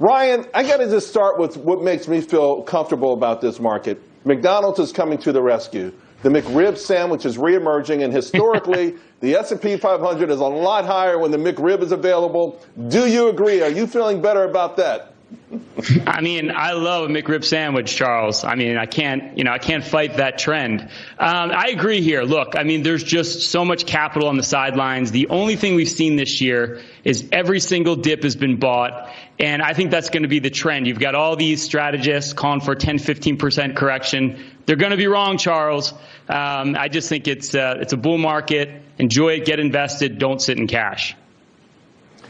Ryan, I got to just start with what makes me feel comfortable about this market. McDonald's is coming to the rescue. The McRib sandwich is reemerging, and historically, the S&P 500 is a lot higher when the McRib is available. Do you agree? Are you feeling better about that? I mean, I love a McRib sandwich, Charles. I mean, I can't, you know, I can't fight that trend. Um, I agree here. Look, I mean, there's just so much capital on the sidelines. The only thing we've seen this year is every single dip has been bought, and I think that's going to be the trend. You've got all these strategists calling for 10, 15% correction. They're going to be wrong, Charles. Um, I just think it's uh, it's a bull market. Enjoy it, get invested, don't sit in cash.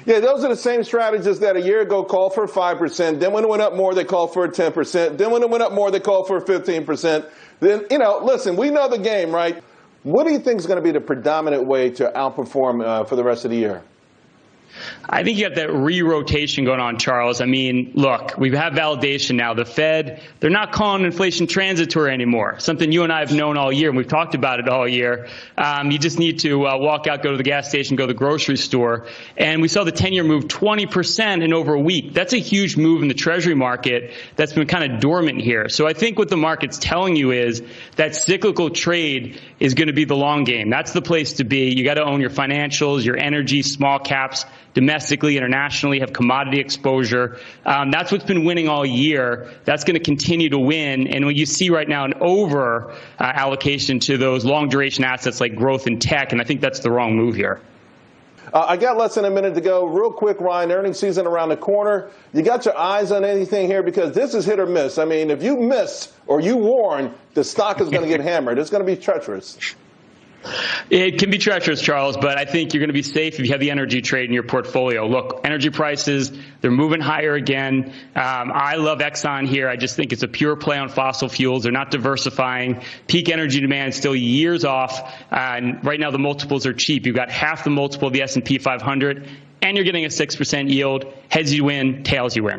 Yeah, those are the same strategists that a year ago called for 5%. Then when it went up more, they called for 10%. Then when it went up more, they called for 15%. Then, you know, listen, we know the game, right? What do you think is going to be the predominant way to outperform uh, for the rest of the year? I think you have that re-rotation going on, Charles. I mean, look, we have validation now. The Fed, they're not calling inflation transitory anymore, something you and I have known all year, and we've talked about it all year. Um, you just need to uh, walk out, go to the gas station, go to the grocery store. And we saw the 10-year move 20% in over a week. That's a huge move in the Treasury market that's been kind of dormant here. So I think what the market's telling you is that cyclical trade is going to be the long game. That's the place to be. You got to own your financials, your energy, small caps, domestically, internationally, have commodity exposure. Um, that's what's been winning all year. That's going to continue to win. And when you see right now an over uh, allocation to those long duration assets like growth and tech, and I think that's the wrong move here. Uh, I got less than a minute to go. Real quick, Ryan, earnings season around the corner. You got your eyes on anything here because this is hit or miss. I mean, if you miss or you warn, the stock is going to get hammered. It's going to be treacherous. It can be treacherous, Charles, but I think you're going to be safe if you have the energy trade in your portfolio. Look, energy prices, they're moving higher again. Um, I love Exxon here. I just think it's a pure play on fossil fuels. They're not diversifying. Peak energy demand is still years off. Uh, and right now the multiples are cheap. You've got half the multiple of the S&P 500, and you're getting a 6% yield. Heads you win, tails you win.